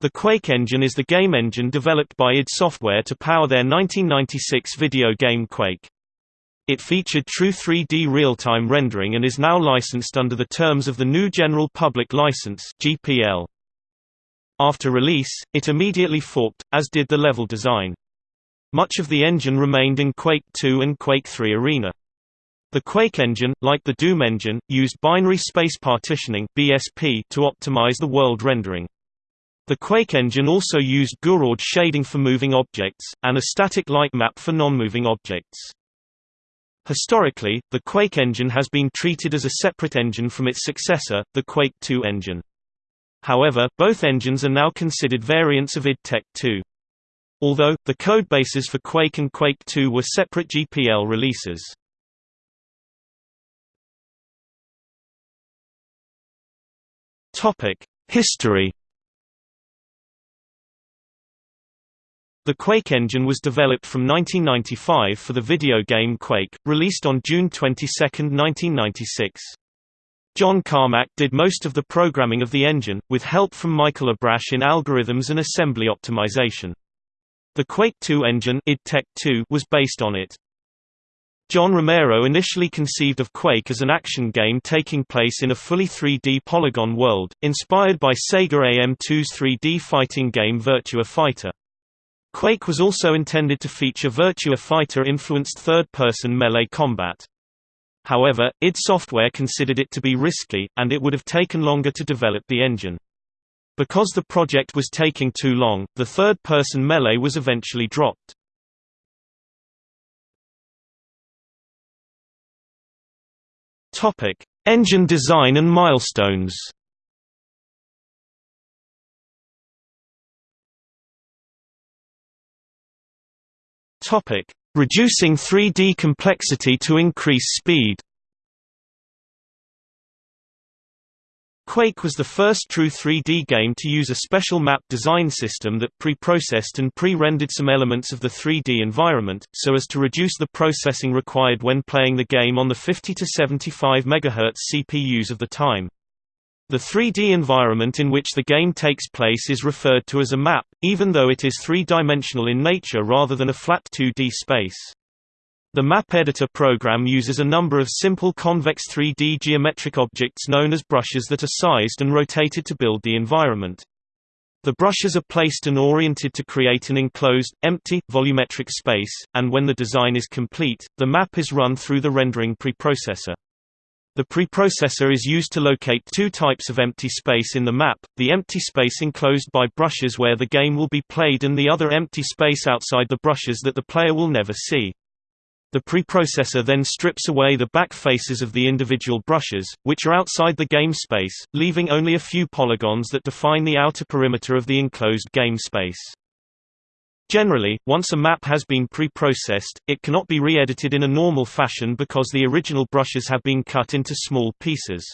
The Quake engine is the game engine developed by id Software to power their 1996 video game Quake. It featured true 3D real-time rendering and is now licensed under the terms of the GNU General Public License (GPL). After release, it immediately forked, as did the level design. Much of the engine remained in Quake 2 and Quake 3 Arena. The Quake engine, like the Doom engine, used binary space partitioning (BSP) to optimize the world rendering. The Quake engine also used Gouraud shading for moving objects, and a static light map for non-moving objects. Historically, the Quake engine has been treated as a separate engine from its successor, the Quake 2 engine. However, both engines are now considered variants of id Tech 2. Although, the codebases for Quake and Quake 2 were separate GPL releases. History The Quake engine was developed from 1995 for the video game Quake, released on June 22, 1996. John Carmack did most of the programming of the engine, with help from Michael Abrash in algorithms and assembly optimization. The Quake 2 engine id Tech 2 was based on it. John Romero initially conceived of Quake as an action game taking place in a fully 3D polygon world, inspired by Sega AM2's 3D fighting game Virtua Fighter. Quake was also intended to feature Virtua Fighter-influenced third-person melee combat. However, id Software considered it to be risky, and it would have taken longer to develop the engine. Because the project was taking too long, the third-person melee was eventually dropped. Engine design and milestones Topic: Reducing 3D complexity to increase speed. Quake was the first true 3D game to use a special map design system that pre-processed and pre-rendered some elements of the 3D environment, so as to reduce the processing required when playing the game on the 50 to 75 MHz CPUs of the time. The 3D environment in which the game takes place is referred to as a map, even though it is three-dimensional in nature rather than a flat 2D space. The map editor program uses a number of simple convex 3D geometric objects known as brushes that are sized and rotated to build the environment. The brushes are placed and oriented to create an enclosed, empty, volumetric space, and when the design is complete, the map is run through the rendering preprocessor. The preprocessor is used to locate two types of empty space in the map, the empty space enclosed by brushes where the game will be played and the other empty space outside the brushes that the player will never see. The preprocessor then strips away the back faces of the individual brushes, which are outside the game space, leaving only a few polygons that define the outer perimeter of the enclosed game space. Generally, once a map has been pre-processed, it cannot be re-edited in a normal fashion because the original brushes have been cut into small pieces.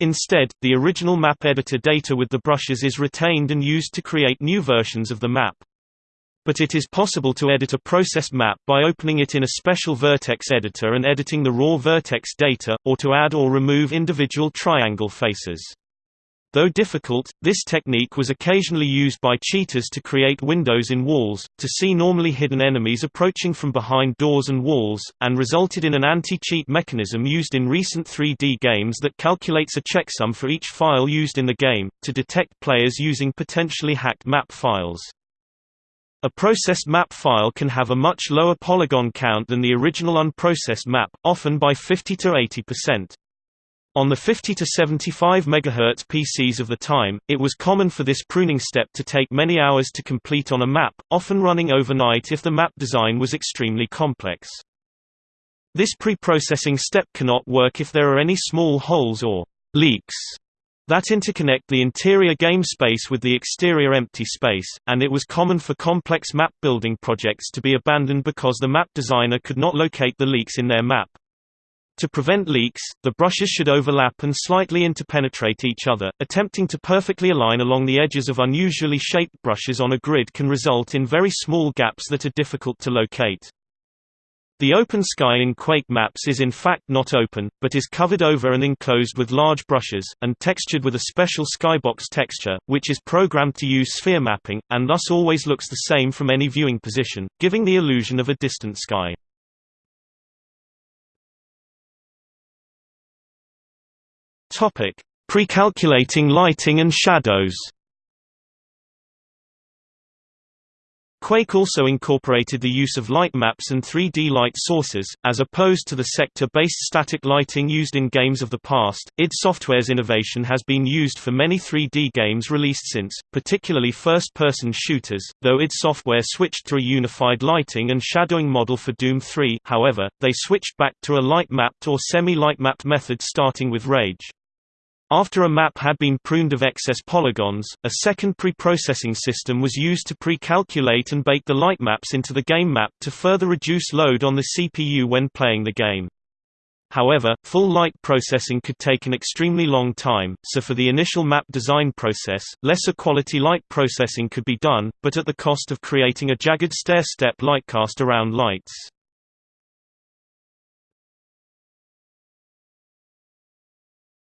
Instead, the original map editor data with the brushes is retained and used to create new versions of the map. But it is possible to edit a processed map by opening it in a special vertex editor and editing the raw vertex data, or to add or remove individual triangle faces. Though difficult, this technique was occasionally used by cheaters to create windows in walls, to see normally hidden enemies approaching from behind doors and walls, and resulted in an anti-cheat mechanism used in recent 3D games that calculates a checksum for each file used in the game, to detect players using potentially hacked map files. A processed map file can have a much lower polygon count than the original unprocessed map, often by 50 to 80%. On the 50 to 75 MHz PCs of the time, it was common for this pruning step to take many hours to complete on a map, often running overnight if the map design was extremely complex. This pre-processing step cannot work if there are any small holes or leaks that interconnect the interior game space with the exterior empty space, and it was common for complex map building projects to be abandoned because the map designer could not locate the leaks in their map. To prevent leaks, the brushes should overlap and slightly interpenetrate each other. Attempting to perfectly align along the edges of unusually shaped brushes on a grid can result in very small gaps that are difficult to locate. The open sky in Quake maps is in fact not open, but is covered over and enclosed with large brushes, and textured with a special skybox texture, which is programmed to use sphere mapping, and thus always looks the same from any viewing position, giving the illusion of a distant sky. Precalculating lighting and shadows Quake also incorporated the use of light maps and 3D light sources, as opposed to the sector-based static lighting used in games of the past. id Software's innovation has been used for many 3D games released since, particularly first-person shooters, though id Software switched to a unified lighting and shadowing model for Doom 3 however, they switched back to a light-mapped or semi-light-mapped method starting with Rage. After a map had been pruned of excess polygons, a second pre-processing system was used to pre-calculate and bake the light maps into the game map to further reduce load on the CPU when playing the game. However, full light processing could take an extremely long time, so for the initial map design process, lesser quality light processing could be done, but at the cost of creating a jagged stair-step lightcast around lights.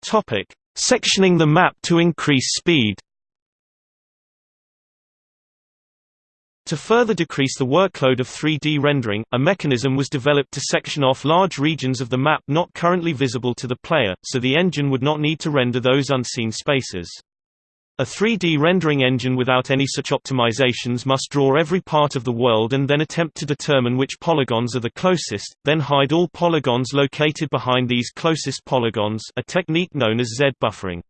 Topic: Sectioning the map to increase speed To further decrease the workload of 3D rendering, a mechanism was developed to section off large regions of the map not currently visible to the player, so the engine would not need to render those unseen spaces. A 3D rendering engine without any such optimizations must draw every part of the world and then attempt to determine which polygons are the closest, then hide all polygons located behind these closest polygons a technique known as Z-buffering.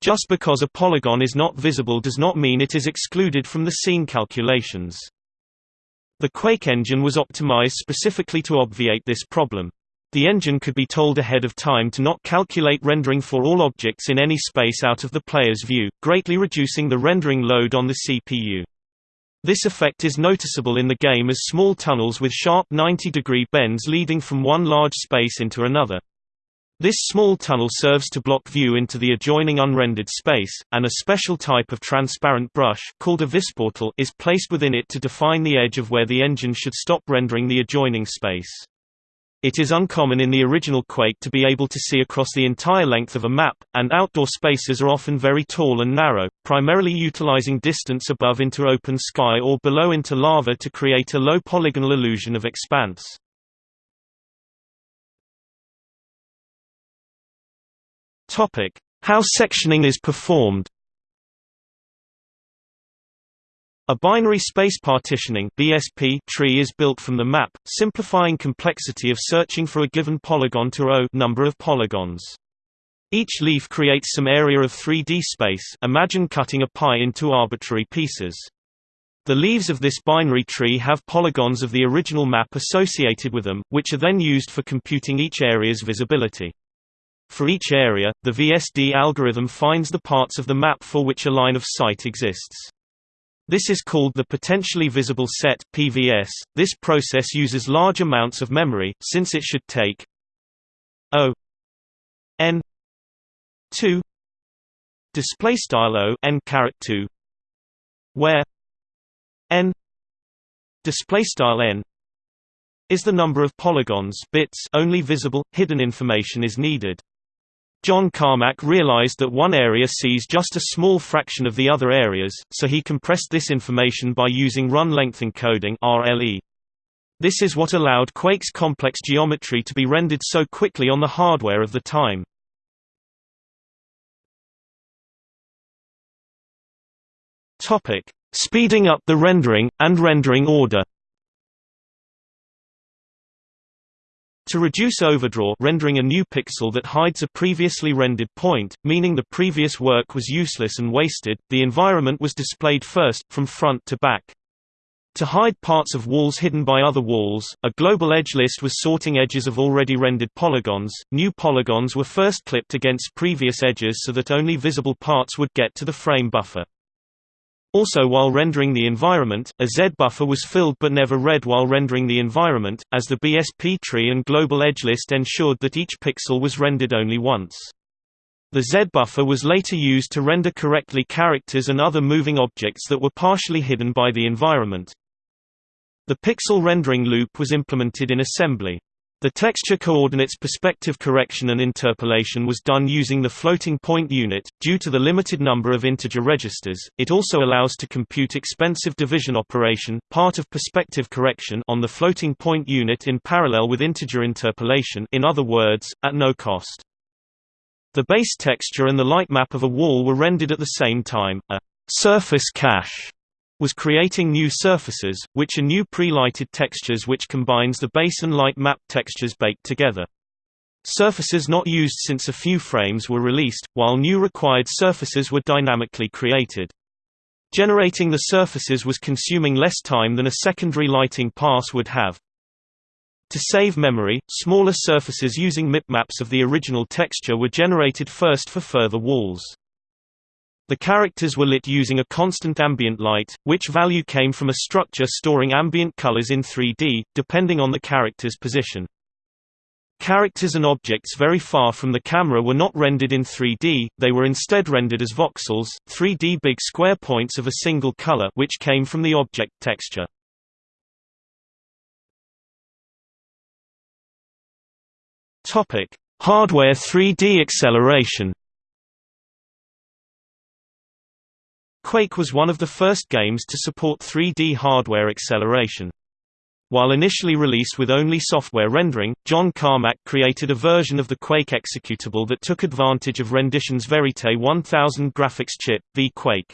Just because a polygon is not visible does not mean it is excluded from the scene calculations. The Quake engine was optimized specifically to obviate this problem. The engine could be told ahead of time to not calculate rendering for all objects in any space out of the player's view, greatly reducing the rendering load on the CPU. This effect is noticeable in the game as small tunnels with sharp 90-degree bends leading from one large space into another. This small tunnel serves to block view into the adjoining unrendered space, and a special type of transparent brush called a visportal is placed within it to define the edge of where the engine should stop rendering the adjoining space. It is uncommon in the original Quake to be able to see across the entire length of a map, and outdoor spaces are often very tall and narrow, primarily utilizing distance above into open sky or below into lava to create a low polygonal illusion of expanse. How sectioning is performed A binary space partitioning (BSP) tree is built from the map, simplifying complexity of searching for a given polygon to O number of polygons. Each leaf creates some area of 3D space imagine cutting a pie into arbitrary pieces. The leaves of this binary tree have polygons of the original map associated with them, which are then used for computing each area's visibility. For each area, the VSD algorithm finds the parts of the map for which a line of sight exists. This is called the potentially visible set (PVS). This process uses large amounts of memory, since it should take O n 2 display style O n caret 2 where n display style n is the number of polygons bits only visible hidden information is needed John Carmack realized that one area sees just a small fraction of the other areas, so he compressed this information by using run-length encoding RLE. This is what allowed Quake's complex geometry to be rendered so quickly on the hardware of the time. Speeding up the rendering, and rendering order To reduce overdraw rendering a new pixel that hides a previously rendered point, meaning the previous work was useless and wasted, the environment was displayed first, from front to back. To hide parts of walls hidden by other walls, a global edge list was sorting edges of already rendered polygons. New polygons were first clipped against previous edges so that only visible parts would get to the frame buffer. Also while rendering the environment, a Z buffer was filled but never read while rendering the environment, as the BSP tree and global edge list ensured that each pixel was rendered only once. The Z buffer was later used to render correctly characters and other moving objects that were partially hidden by the environment. The pixel rendering loop was implemented in assembly. The texture coordinates perspective correction and interpolation was done using the floating point unit. Due to the limited number of integer registers, it also allows to compute expensive division operation, part of perspective correction, on the floating point unit in parallel with integer interpolation. In other words, at no cost. The base texture and the light map of a wall were rendered at the same time. A surface cache was creating new surfaces, which are new pre-lighted textures which combines the base and light map textures baked together. Surfaces not used since a few frames were released, while new required surfaces were dynamically created. Generating the surfaces was consuming less time than a secondary lighting pass would have. To save memory, smaller surfaces using mipmaps of the original texture were generated first for further walls. The characters were lit using a constant ambient light, which value came from a structure storing ambient colors in 3D, depending on the character's position. Characters and objects very far from the camera were not rendered in 3D, they were instead rendered as voxels, 3D big square points of a single color which came from the object texture. Hardware 3D acceleration Quake was one of the first games to support 3D hardware acceleration. While initially released with only software rendering, John Carmack created a version of VQuake executable that took advantage of Rendition's Verite 1000 graphics chip, the Quake.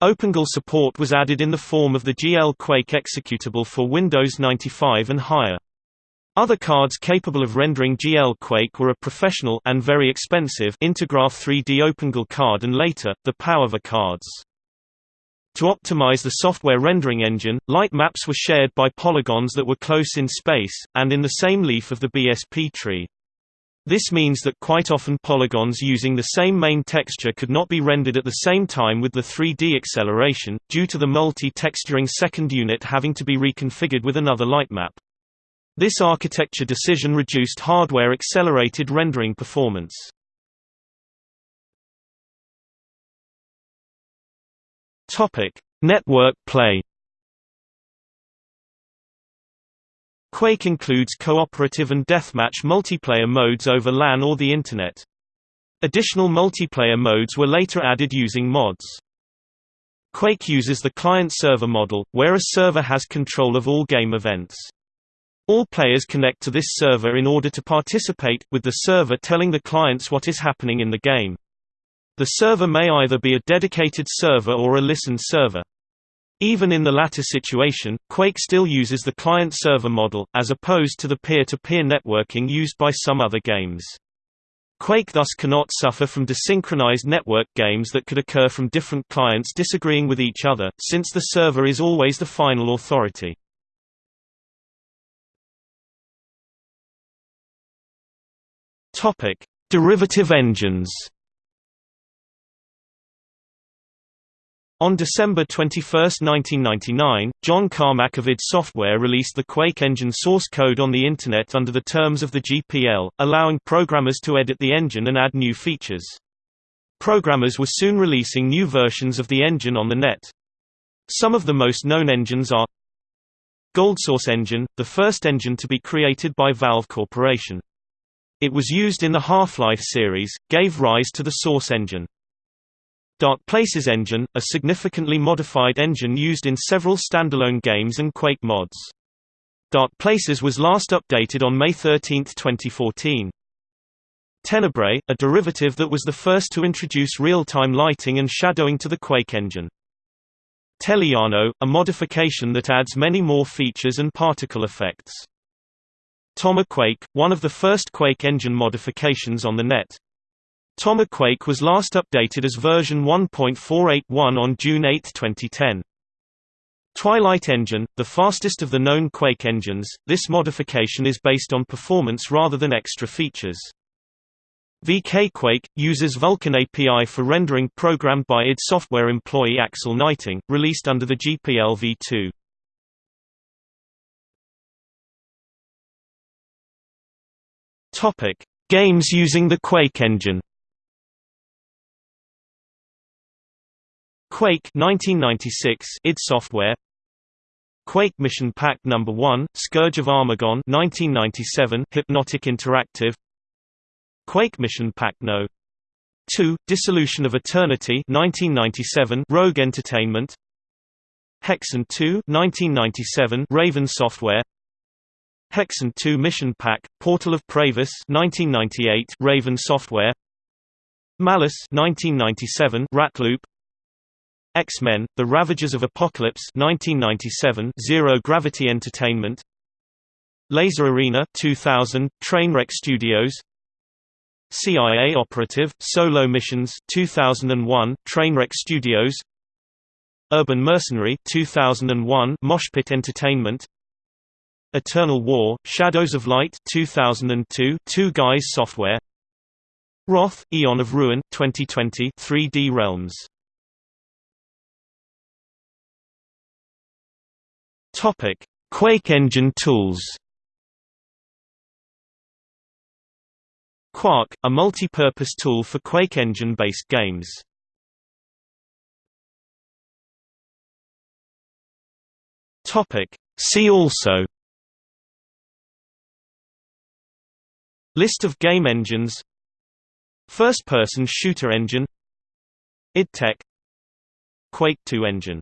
OpenGL support was added in the form of the GL Quake executable for Windows 95 and higher. Other cards capable of rendering GL Quake were a professional and very expensive Intergraph 3D OpenGL card and later, the PowerVR cards. To optimize the software rendering engine, light maps were shared by polygons that were close in space, and in the same leaf of the BSP tree. This means that quite often polygons using the same main texture could not be rendered at the same time with the 3D acceleration, due to the multi-texturing second unit having to be reconfigured with another lightmap. This architecture decision reduced hardware-accelerated rendering performance. Network play Quake includes cooperative and deathmatch multiplayer modes over LAN or the Internet. Additional multiplayer modes were later added using mods. Quake uses the client-server model, where a server has control of all game events. All players connect to this server in order to participate, with the server telling the clients what is happening in the game. The server may either be a dedicated server or a listen server. Even in the latter situation, Quake still uses the client-server model, as opposed to the peer-to-peer -peer networking used by some other games. Quake thus cannot suffer from desynchronized network games that could occur from different clients disagreeing with each other, since the server is always the final authority. Topic: Derivative engines. On December 21, 1999, John Carmack of id Software released the Quake engine source code on the Internet under the terms of the GPL, allowing programmers to edit the engine and add new features. Programmers were soon releasing new versions of the engine on the net. Some of the most known engines are GoldSource Engine, the first engine to be created by Valve Corporation. It was used in the Half-Life series, gave rise to the Source engine. DarkPlaces engine, a significantly modified engine used in several standalone games and Quake mods. DarkPlaces was last updated on May 13, 2014. Tenebrae, a derivative that was the first to introduce real-time lighting and shadowing to the Quake engine. Telejano, a modification that adds many more features and particle effects. TomazQuake, one of the first Quake engine modifications on the net. TomazQuake was last updated as version 1.481 on June 8, 2010. Twilight Engine, the fastest of the known Quake engines, this modification is based on performance rather than extra features. vkQuake, uses Vulkan API for rendering programmed by id Software employee Axel Gneiting, released under the GPL v2. Topic: Games using the Quake engine. Quake 1996 id Software Quake Mission Pack Number 1, Scourge of Armagon 1997, Hypnotic Interactive. Quake Mission Pack No. 2, Dissolution of Eternity 1997, Rogue Entertainment. Hexen 2 1997, Raven Software. Hexen 2 Mission Pack, Portal of Praevus 1998, Raven Software. Malice 1997, Ratloop. X-Men: The Ravages of Apocalypse 1997 Zero Gravity Entertainment Laser Arena 2000 Trainwreck Studios CIA Operative Solo Missions 2001 Trainwreck Studios Urban Mercenary 2001 Moshpit Entertainment Eternal War Shadows of Light 2002 Two Guys Software Wrath, Aeon of Ruin 2020 3D Realms Topic: Quake engine tools. Quark, a multi-purpose tool for Quake engine-based games. Topic: See also List of game engines. First-person shooter engine. Id Tech. Quake 2 engine